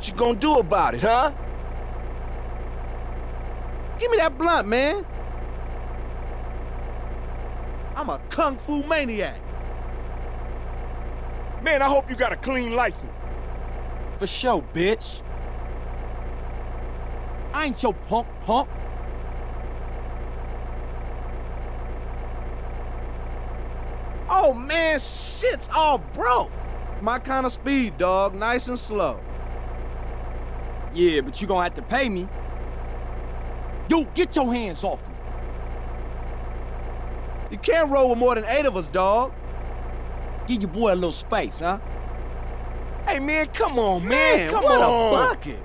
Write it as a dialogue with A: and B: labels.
A: What you gonna do about it, huh?
B: Give me that blunt, man. I'm a kung fu maniac.
C: Man, I hope you got a clean license.
D: For sure, bitch. I ain't your punk punk.
B: Oh, man, shit's all broke. My kind of speed, dog. Nice and slow.
D: Yeah, but you gonna have to pay me. Yo, get your hands off me.
B: You can't roll with more than eight of us, dog.
D: Give your boy a little space, huh?
C: Hey, man, come on, man.
B: Man,
C: come
B: what
C: on.
B: a bucket.